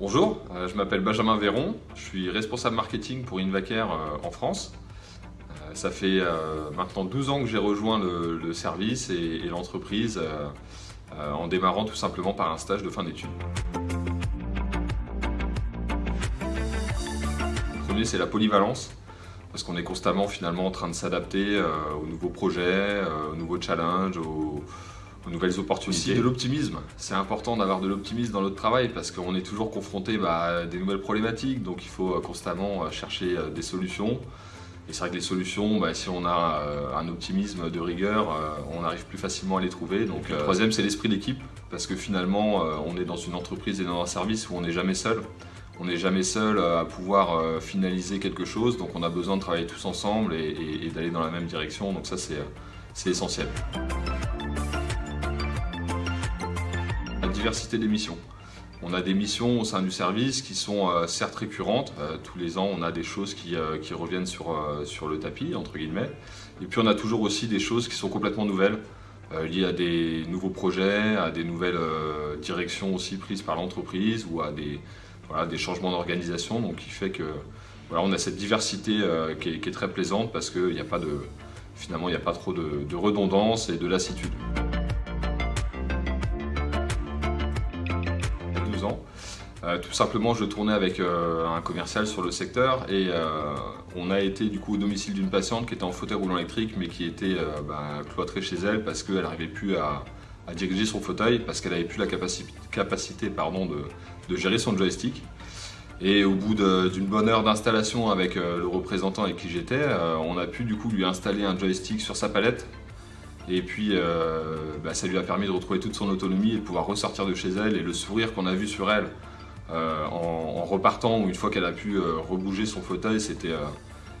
Bonjour, euh, je m'appelle Benjamin Véron, je suis responsable marketing pour Invacare euh, en France. Euh, ça fait maintenant 12 ans que j'ai rejoint le, service et, l'entreprise en démarrant tout simplement par un stage de fin d'études. Le premier c'est la polyvalence parce qu'on est constamment finalement en train de s'adapter aux nouveaux projets, aux nouveaux challenges, aux, aux nouvelles opportunités. de l'optimisme. C'est important d'avoir de l'optimisme dans notre travail parce qu'on est toujours confronté bah, à des nouvelles problématiques, donc il faut euh, constamment euh, chercher euh, des solutions. Et c'est vrai que les solutions, bah, si on a un optimisme de rigueur, on arrive plus facilement à les trouver. Donc, le troisième, c'est l'esprit d'équipe, parce que finalement, on est dans une entreprise et dans un service où on n'est jamais seul. On n'est jamais seul à pouvoir finaliser quelque chose, donc on a besoin de travailler tous ensemble et, et d'aller dans la même direction. Donc ça, c'est essentiel. Diversité des missions. On a des missions au sein du service qui sont euh, certes récurrentes. Euh, tous les ans, on a des choses qui, euh, reviennent sur, le tapis, entre guillemets. Et puis, on a toujours aussi des choses qui sont complètement nouvelles, liées à des nouveaux projets, à des nouvelles directions aussi prises par l'entreprise ou à des, changements d'organisation. Donc, qui fait que voilà, on a cette diversité qui est, très plaisante parce qu'il n'y a pas de, finalement, il n'y a pas trop de redondance et de lassitude. Euh, tout simplement, je tournais avec euh, un commercial sur le secteur et euh, on a été du coup au domicile d'une patiente qui était en fauteuil roulant électrique mais qui était bah, cloîtrée chez elle parce qu'elle n'arrivait plus à, diriger son fauteuil parce qu'elle n'avait plus la capacité, pardon, de, gérer son joystick. Et au bout d'une bonne heure d'installation avec le représentant avec qui j'étais, on a pu du coup lui installer un joystick sur sa palette et puis, bah, ça lui a permis de retrouver toute son autonomie et de pouvoir ressortir de chez elle. Et le sourire qu'on a vu sur elle euh, en, repartant ou une fois qu'elle a pu euh, rebouger son fauteuil, euh,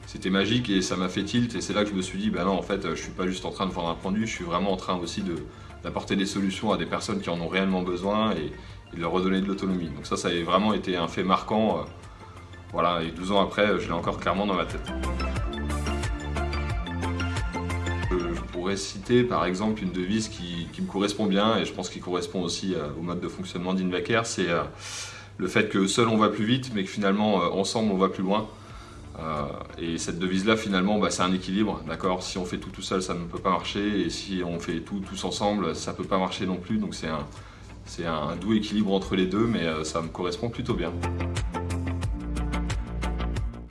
c'était magique et ça m'a fait tilt et c'est là que je me suis dit, ben non en fait je suis pas juste en train de vendre un produit, je suis vraiment en train aussi d'apporter des solutions à des personnes qui en ont réellement besoin et, de leur redonner de l'autonomie. Donc ça, ça a vraiment été un fait marquant. voilà, et 12 ans après, je l'ai encore clairement dans ma tête. Pourrais citer par exemple une devise qui, me correspond bien et je pense qu'il correspond aussi au mode de fonctionnement d'Invaker, c'est le fait que seul on va plus vite, mais que finalement euh, ensemble on va plus loin. Euh, et cette devise-là, finalement, bah, c'est un équilibre, d'accord? Si on fait tout tout seul, ça ne peut pas marcher, et si on fait tout tous ensemble, ça ne peut pas marcher non plus. Donc c'est un, un, doux équilibre entre les deux, mais euh, ça me correspond plutôt bien.